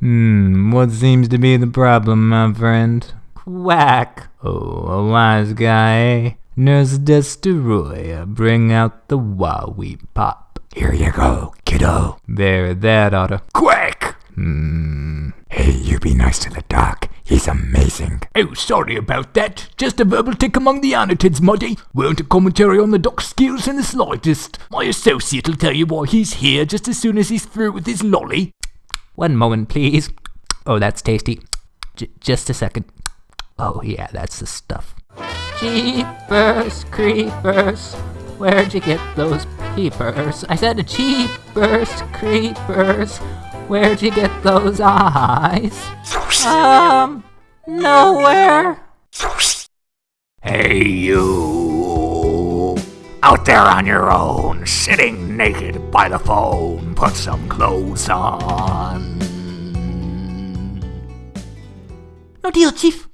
Hmm, what seems to be the problem, my friend? Quack! Oh, a wise guy, eh? Nurse Desteroya, bring out the Wowie Pop. Here you go, kiddo. There, that oughta. Quack! Hmm. Hey, you be nice to the doc. He's amazing. Oh, sorry about that. Just a verbal tic among the Anatidae, Muddy. Weren't a commentary on the doc's skills in the slightest. My associate will tell you why he's here just as soon as he's through with his lolly. One moment, please. Oh, that's tasty. J- just a second. Oh, yeah, that's the stuff. Jeepers creepers, where'd you get those peepers? I said jeepers creepers, where'd you get those eyes? Um, nowhere. Hey, you. Out there on your own, sitting naked by the phone. Put some clothes on. No deal, Chief.